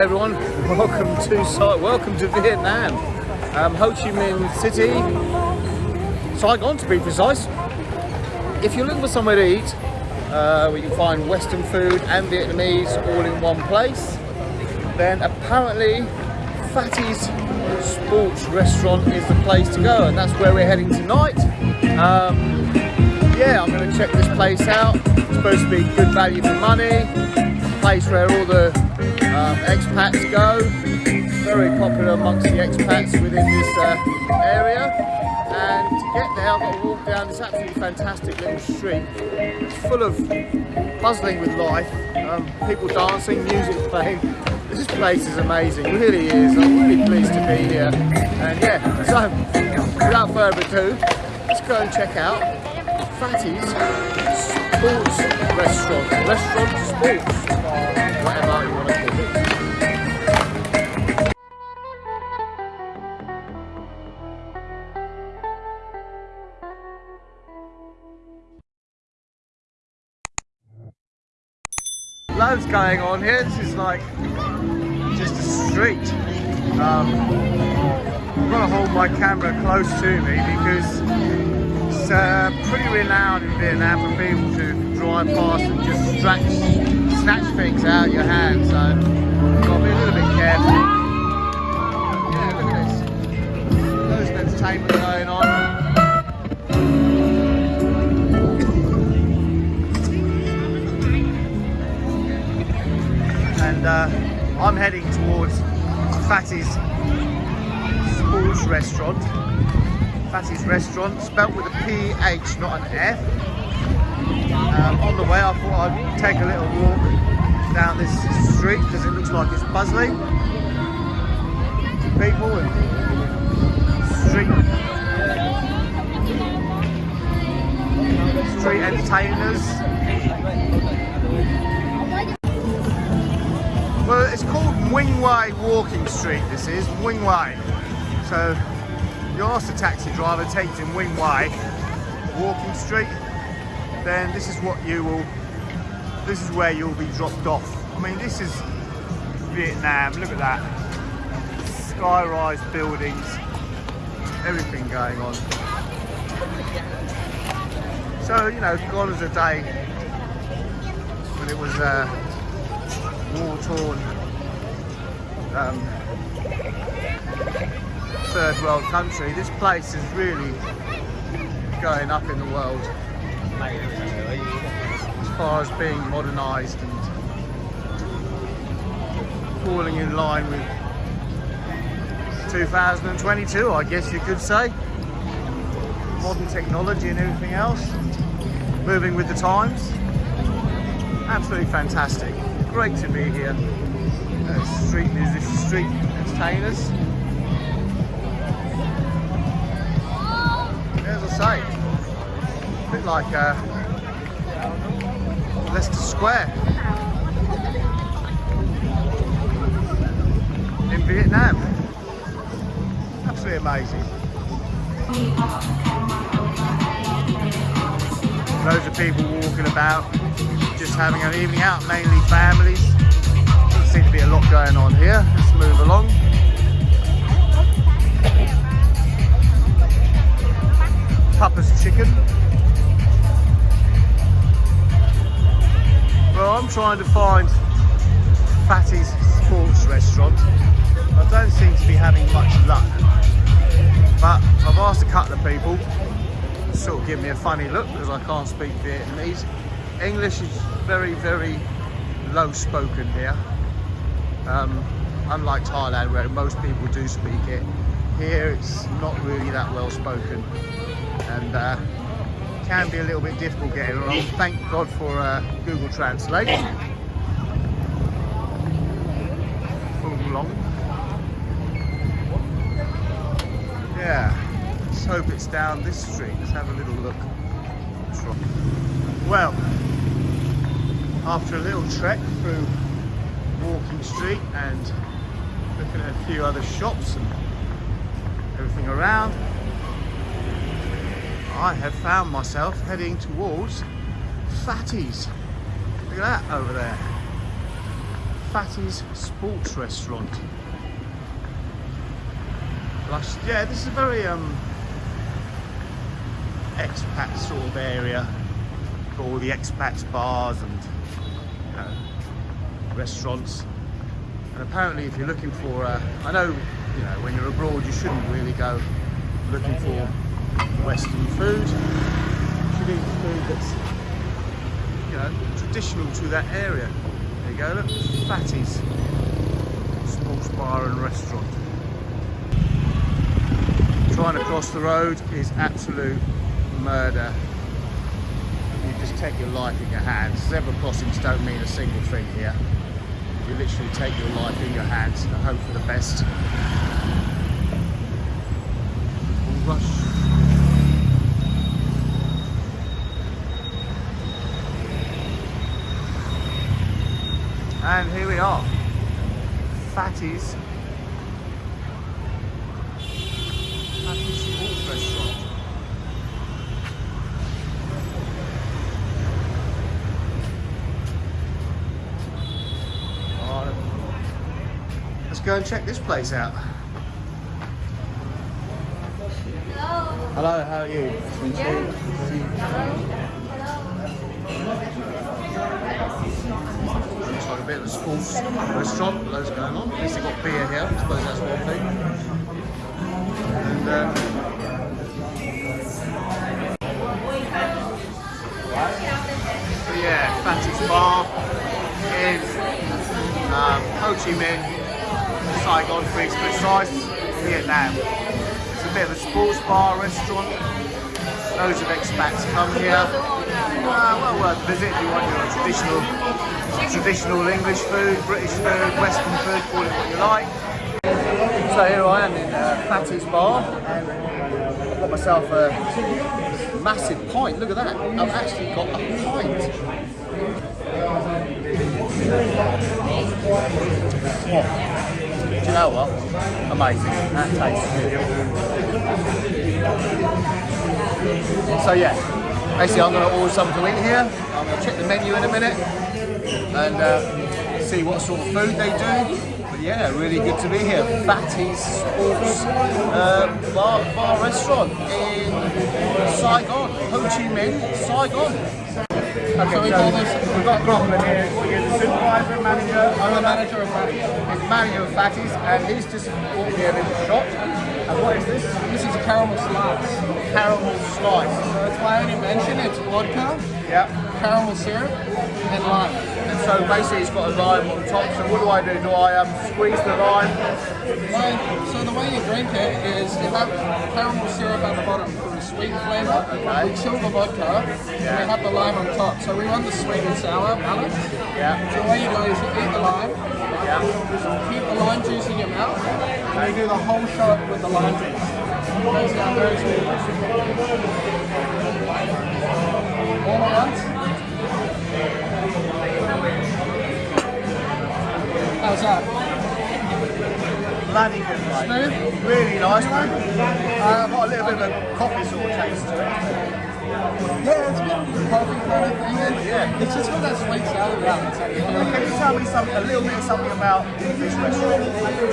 everyone, welcome to welcome to Vietnam, um, Ho Chi Minh City, Saigon to be precise. If you're looking for somewhere to eat, uh, where you can find Western food and Vietnamese all in one place, then apparently Phatty's Sports Restaurant is the place to go, and that's where we're heading tonight. Um, yeah, I'm going to check this place out. It's supposed to be good value for money, place where all the um, expats go. Very popular amongst the expats within this uh, area. And to get there, I've got to walk down this absolutely fantastic little street. It's full of buzzing with life, um, people dancing, music playing. This place is amazing, it really is. I'm really pleased to be here. And yeah, so without further ado, let's go and check out Phatty's Sports Restaurant. Restaurant Sports, loads going on here. This is like just a street. Um, I've got to hold my camera close to me because it's uh, pretty renowned in Vietnam for people to drive past and just snatch, snatch things out of your hand. So I've got to be a little bit careful. Yeah, look at this. There's entertainment going on. and uh, I'm heading towards Phatty's Sports Restaurant. Phatty's Restaurant, spelt with a P-H, not an F. Um, on the way I thought I'd take a little walk down this street because it looks like it's bustling. People and street street entertainers Well, it's called Hue Walking Street, this is, Hue. So, you ask the taxi driver, take you to Nguyen Hue Walking Street, then this is what you will, this is where you'll be dropped off. I mean, this is Vietnam, look at that. Sky-rise buildings, everything going on. So, you know, gone as a day when it was uh, war-torn um, third world country. This place is really going up in the world as far as being modernised and falling in line with 2022 I guess you could say modern technology and everything else moving with the times absolutely fantastic great to be here. Uh, street music, street entertainers. As I say, bit like uh, Leicester Square in Vietnam. Absolutely amazing. Loads of people walking about just having an evening out, mainly families. Doesn't seem to be a lot going on here. Let's move along. Papa's chicken. Well, I'm trying to find Phatty's Sports Restaurant. I don't seem to be having much luck. But I've asked a couple of people to sort of give me a funny look because I can't speak Vietnamese. English is very, very low spoken here. Um, unlike Thailand where most people do speak it. Here it's not really that well spoken and uh, can be a little bit difficult getting along. Thank God for uh, Google Translate. Yeah, let's hope it's down this street. Let's have a little look. Well, after a little trek through Walking Street and looking at a few other shops and everything around, I have found myself heading towards Phatty's. Look at that over there. Phatty's Sports Restaurant. Lush. Yeah, this is a very um, expat sort of area for all the expats bars and you know, restaurants. And apparently, if you're looking for, uh, I know, you know, when you're abroad, you shouldn't really go looking for Western food. Should eat food that's, you know, traditional to that area. There you go, look, Phatty's Sports Bar and Restaurant. Trying to cross the road is absolute murder. You just take your life in your hands. Zebra crossings don't mean a single thing here. You literally take your life in your hands and hope for the best. Rush. And here we are, Phatty's Phatty's Sports Restaurant. Let's go and check this place out. Hello. Hello, how are you? Looks like a bit of a sports restaurant, loads going on. At least they've got beer here, I suppose that's one thing. And uh, yeah, Phatty's Bar in um, Ho Chi Minh, Saigon, to be precise, Vietnam. It's a bit of a sports bar restaurant. Loads of expats come here. Uh, well worth a visit if you want your traditional, traditional English food, British food, Western food, call it what you like. So here I am in uh, Bar and I've got myself a massive pint. Look at that. I've actually got a pint. Oh. Do you know what? Amazing. That tastes good. So yeah, basically I'm going to order something to eat here. I'm going to check the menu in a minute and uh, see what sort of food they do. But yeah, really good to be here. Phatty's Sports uh, bar, bar Restaurant in Saigon, Ho Chi Minh, Saigon. Okay, So we call this- we've got Groffman here. You're the supervisor, manager. I'm the manager of Phatty's. He's manager of Phatty's and he's just brought me a little shot. And what is this? This is a caramel slice. Caramel slice. So it's why I only mentioned it's vodka, Yeah. caramel syrup, and lime. And so basically it's got a lime on top. So what do I do? Do I um, squeeze the lime? Well, so the way you drink it is you have caramel syrup at the bottom for a sweet flavour. Okay. We chill the vodka, and Yeah. we have the lime on top. So we want the sweet and sour balance. Yeah. So the way you do is you eat the lime, Yeah. keep the lime juice in your mouth, and you do the whole shot with the lime juice. Goes down very. All at once. How's that? Bloody good, mate. Smooth? Really nice, mate. Uh, got a little bit of a coffee sort of taste to it. Yeah, it's a bit coffee kind of thing. And Yeah. It's just got that sweet sour balance. that you feel. Can you tell me something, a little bit something about this restaurant?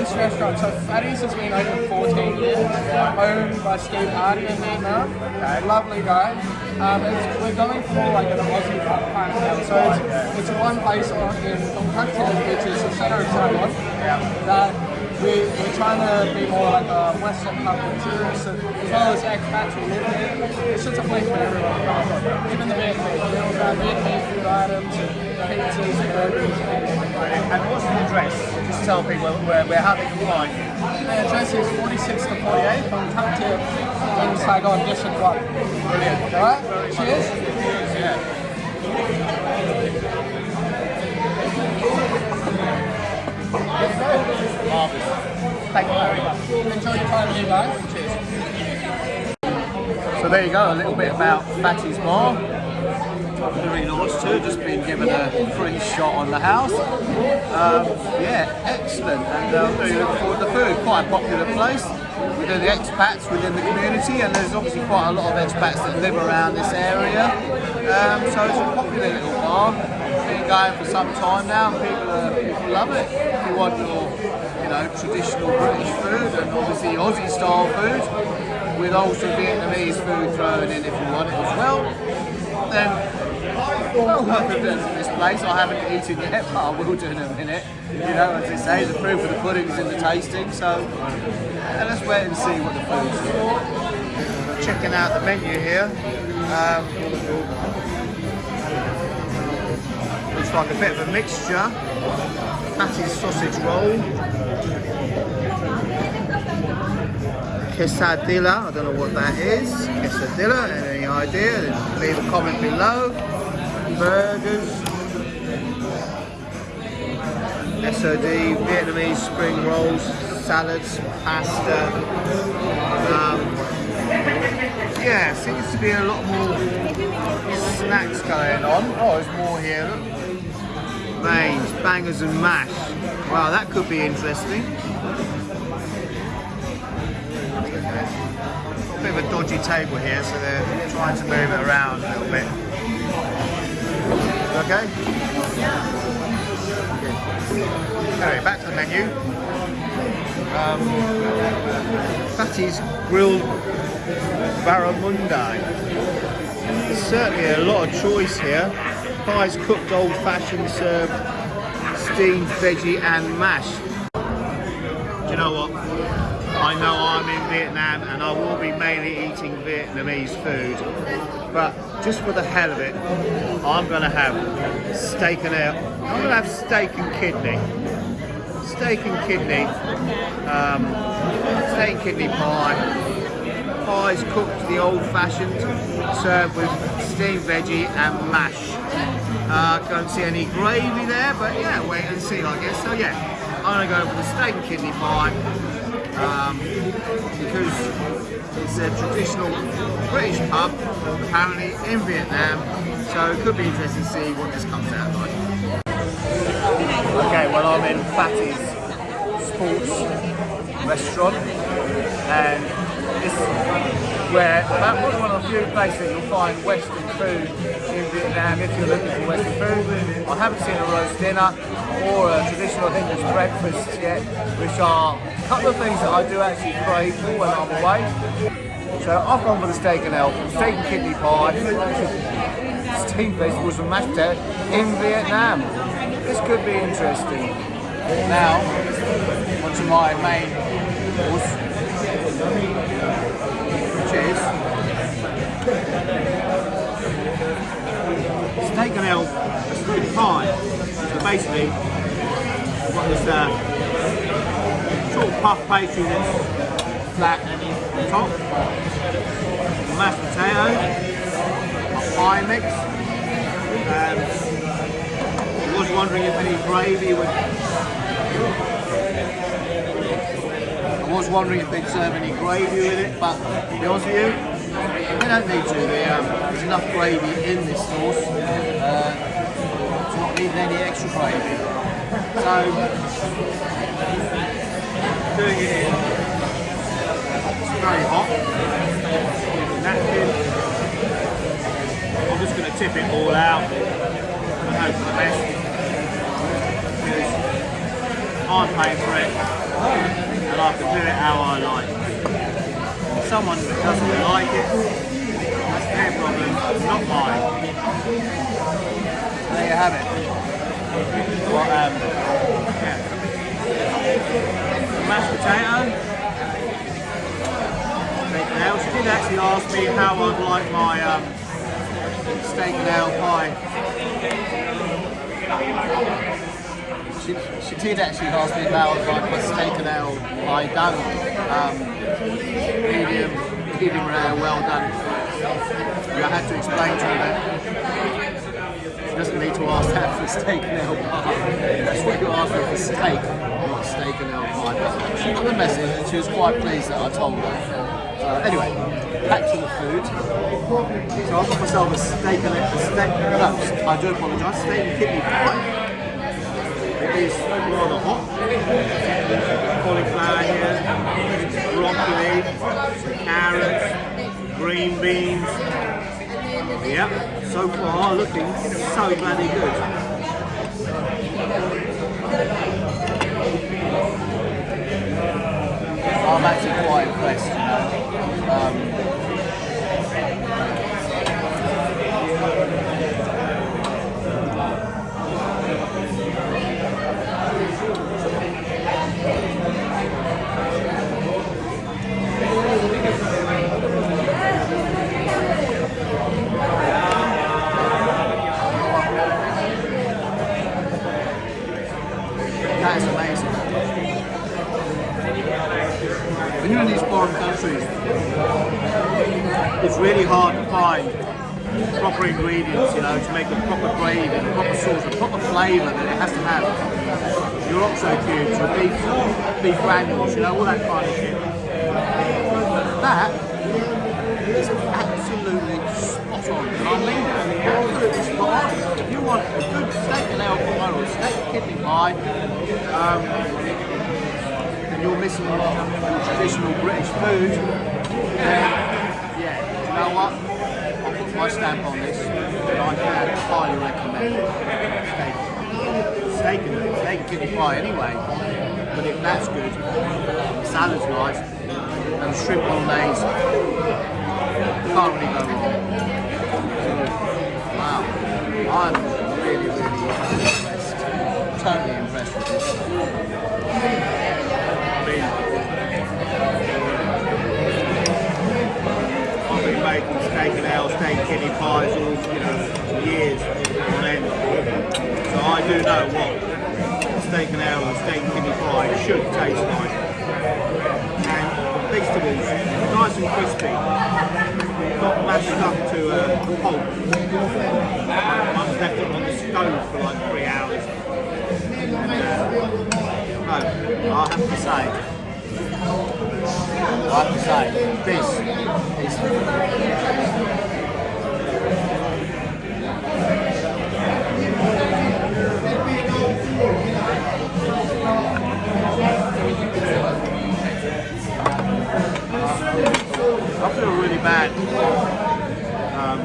This restaurant, so Phatty's has been open 14 years, owned by Steve Hardy in Vietnam. Okay. Lovely guy. Um, it's, we're going for like an Aussie kind of deal. So it's, it's one place on, in Kak which is the center of Saigon, that we, we're trying to be more like a Western for tourists and as well as live here. It's just a place for everyone. Even the Vietnamese, you know, uh, Vietnamese food items and pizzas and burgers. And what's the address? Just tell people where, where how they can find you. The address is 46 to 48 Ton That Thiep in Saigon, District 1. Brilliant. Alright, cheers. Yeah. Thank you very much. Enjoy your time with you guys. So there you go, a little bit about Phatty's Bar. Very nice too, just been given a free shot on the house. Um, yeah, excellent, and uh, really looking forward to the food. Quite a popular place. We do the expats within the community, and there's obviously quite a lot of expats that live around this area. Um, so it's a popular little bar. Going for some time now, and people, uh, people love it. If you want your, you know, traditional British food and obviously Aussie style food, with also Vietnamese food thrown in if you want it as well, then well visit to this place. I haven't eaten yet, but I will do in a minute. You know, as they say, the proof of the pudding is in the tasting, so let's wait and see what the food's for. Checking out the menu here. Um, looks like a bit of a mixture. Patty's sausage roll. Quesadilla, I don't know what that is. Quesadilla, any idea? Leave a comment below. Burgers. SOD, Vietnamese spring rolls, salads, pasta. Um, yeah, seems to be a lot more snacks going on. Oh, there's more here. Look. Bangers and mash. Wow, that could be interesting. A bit of a dodgy table here, so they're trying to move it around a little bit. Okay? Anyway, back to the menu. Um, Phatty's grilled barramundi. There's certainly a lot of choice here. Pies cooked old-fashioned, served steamed veggie and mash. Do you know what? I know I'm in Vietnam and I will be mainly eating Vietnamese food, but just for the hell of it, I'm gonna have steak and ale. I'm gonna have steak and kidney. Steak and kidney, um, steak and kidney pie. Pies cooked the old-fashioned, served with steamed veggie and mash. Uh, can't see any gravy there, but yeah, wait and see, I guess. So yeah, I'm gonna go for the steak and kidney pie um, because it's a traditional British pub, apparently in Vietnam. So it could be interesting to see what this comes out like. Okay, well I'm in Phatty's Sports Restaurant and this is where about one of the few places you'll find Western food in Vietnam if you're looking for Western food. I haven't seen a roast dinner or a traditional English breakfast yet, which are a couple of things that I do actually crave for when I'm away. So I've gone for the steak and elk, steak and kidney pie, steamed vegetables and mashed potato in Vietnam. This could be interesting. Now, onto my main course, which is steak and elk, steak pie. So basically, what this uh, sort of puff pastry that's flat on top, mashed potato, a pie mix. Um, I was wondering if any gravy would. I was wondering if they'd serve any gravy with it, but to be honest with you, they don't need to. They, um, there's enough gravy in this sauce uh, to not need any extra gravy. So, doing it in. It's very hot. Napkin. I'm just going to tip it all out and hope for the best. I'm paying for it and I can do it how I like. Someone doesn't like it, that's their problem, not mine. There you have it. What, um, yeah. Mashed potato. And ale. She did actually ask me how I'd like my um, steak and ale pie. She, she did actually ask me about like my steak and ale pie done. Um, medium, medium rare, well done. And I had to explain to her that she doesn't need to ask that for steak and ale. That's what you ask for steak, not steak and ale pie. She got the message and she was quite pleased that I told her. Uh, anyway, back to the food. So I got myself a steak and a steak, no, I do apologise, steak and kidney pie. It's rather hot. Cauliflower here, broccoli, carrots, green beans. Yep, so far looking so bloody good. I'm actually quite impressed. Proper ingredients, you know, to make a proper gravy, the proper sauce, the proper flavour that it has to have. Your oxo cubes, your beef, beef granules, you know, all that kind of shit. That is absolutely spot on. I mean. Absolutely spot on. If you want a good steak and ale pie or a steak kidney pie, um, and you're missing traditional British food, yeah, you know what? My stamp on this, and I can highly recommend steak. Steak and, steak kidney pie anyway, but if that's good, salad's nice, and shrimp bolognese, you can't really go wrong. Wow, I'm really, really impressed. Totally impressed with this. I mean, I've been making steak and ale, steak kidney pies all, you know, years on end. So I do know what steak and ale and steak kidney pie should taste like. And vegetables, nice and crispy, not mashed up to a pulp. I've left it on the stove for like three hours. And, uh, no, I have to say, I have to say, this is I feel really bad. Um,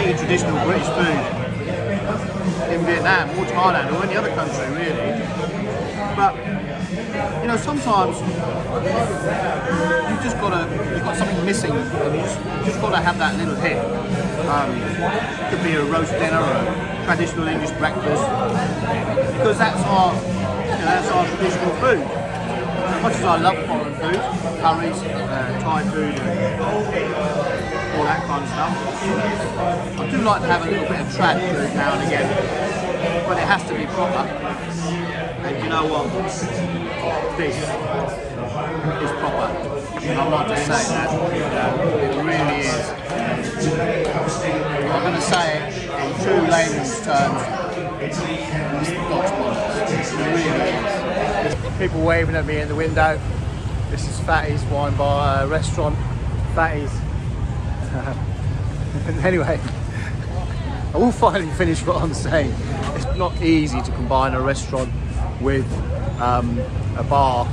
eating traditional British food in Vietnam or Thailand or any other country really. But you know, sometimes you've just gotta you've got something missing and you just, just gotta have that little hit. Um, could be a roast dinner or a traditional English breakfast because that's our you know, that's our traditional food. As much as I love foreign food, curries, uh, Thai food, all that kind of stuff, I do like to have a little bit of trad food now and again, but it has to be proper. And you know what? This is proper. I'm not just saying that, it really is. I'm going to say it in true layman's terms. It's God's bollocks. It really is. people waving at me in the window. This is Phatty's Wine Bar uh, restaurant. Phatty's. anyway, I will finally finish what I'm saying. It's not easy to combine a restaurant with um, a bar,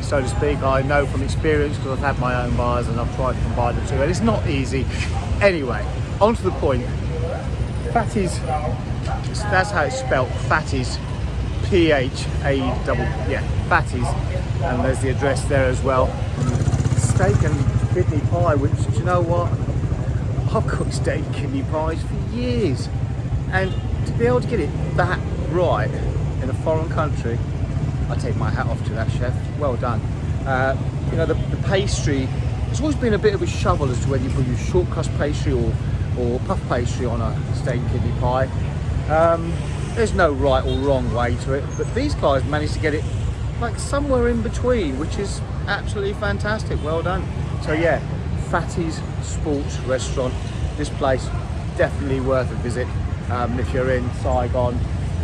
so to speak. I know from experience because I've had my own bars and I've tried to combine the two, and it's not easy. Anyway, on to the point. Phatty's, that's how it's spelt, Phatty's. P-H-A-double, yeah, Phatty's. And there's the address there as well. Steak and kidney pie, which, do you know what? I've cooked steak and kidney pies for years. And to be able to get it that right in a foreign country, I take my hat off to that chef. Well done. Uh, you know, the, the pastry, it's always been a bit of a shovel as to whether you put your short crust pastry or, or puff pastry on a steak kidney pie. Um, there's no right or wrong way to it, but these guys managed to get it like somewhere in between, which is absolutely fantastic. Well done. So yeah, Phatty's Sports Restaurant. This place definitely worth a visit. Um, if you're in Saigon,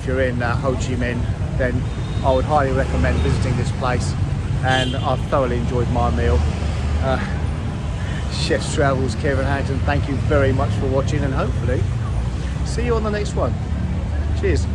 you're in uh, Ho Chi Minh, then I would highly recommend visiting this place. And I've thoroughly enjoyed my meal. Uh, Chef's Travels, Kevin Harrington, thank you very much for watching and hopefully see you on the next one. Cheers.